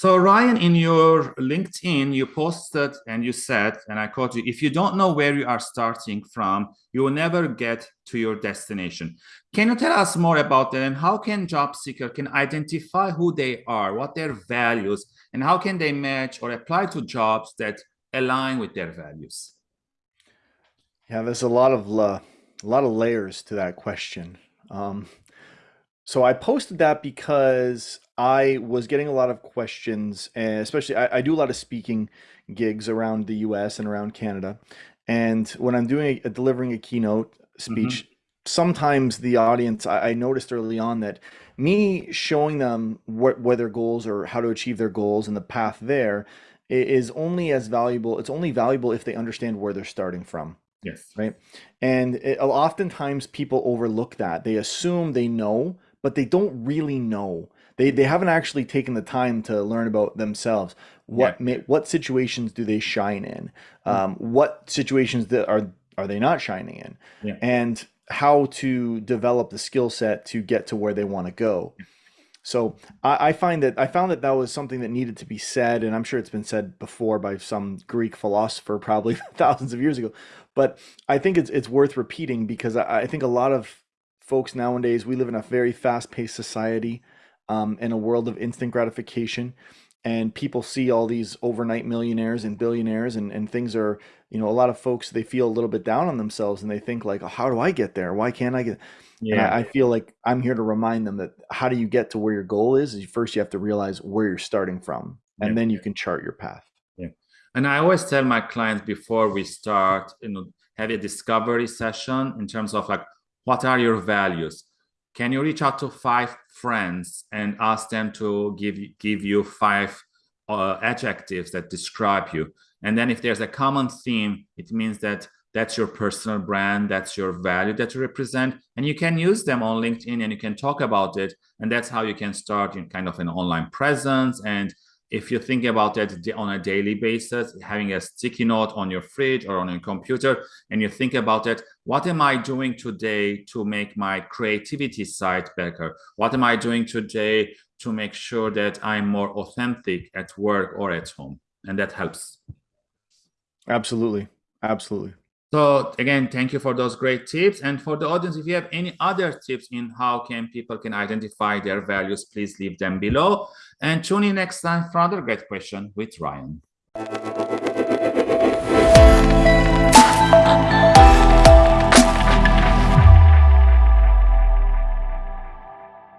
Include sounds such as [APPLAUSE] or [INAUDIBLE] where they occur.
So Ryan, in your LinkedIn, you posted and you said, and I quote you, if you don't know where you are starting from, you will never get to your destination. Can you tell us more about that and how can job seeker can identify who they are, what their values, and how can they match or apply to jobs that align with their values? Yeah, there's a lot of uh, a lot of layers to that question. Um, so I posted that because I was getting a lot of questions, and especially I, I, do a lot of speaking gigs around the U.S. and around Canada, and when I'm doing a, delivering a keynote speech, mm -hmm. sometimes the audience I, I, noticed early on that me showing them what what their goals or how to achieve their goals and the path there is only as valuable. It's only valuable if they understand where they're starting from. Yes. Right. And it, oftentimes people overlook that. They assume they know but they don't really know. They, they haven't actually taken the time to learn about themselves. What yeah. may, what situations do they shine in? Hmm. Um, what situations that are are they not shining in? Yeah. And how to develop the skill set to get to where they want to go. So I, I, find that I found that that was something that needed to be said, and I'm sure it's been said before by some Greek philosopher [LAUGHS] probably thousands of years ago. But I think it's it's worth repeating because I, I think a lot of folks nowadays, we live in a very fast paced society um, in a world of instant gratification. And people see all these overnight millionaires and billionaires, and, and things are, you know, a lot of folks, they feel a little bit down on themselves and they think, like, oh, how do I get there? Why can't I get yeah. I, I, feel like I'm here to remind them that how do you get to where your goal is? is first, you have to realize where you're starting from, and yeah. then you can chart your path. Yeah. And I always tell my clients before we start, you know, have a discovery session in terms of like, what are your values? Can you reach out to five friends and ask them to give, give you five uh, adjectives that describe you? And then if there's a common theme, it means that that's your personal brand, that's your value that you represent, and you can use them on LinkedIn and you can talk about it. And that's how you can start in kind of an online presence and if you think about it on a daily basis, having a sticky note on your fridge or on your computer, and you think about it, what am I doing today to make my creativity side better? What am I doing today to make sure that I'm more authentic at work or at home? And that helps. Absolutely. Absolutely. So again, thank you for those great tips. And for the audience, if you have any other tips in how can people can identify their values, please leave them below. And tune in next time for another great question with Ryan.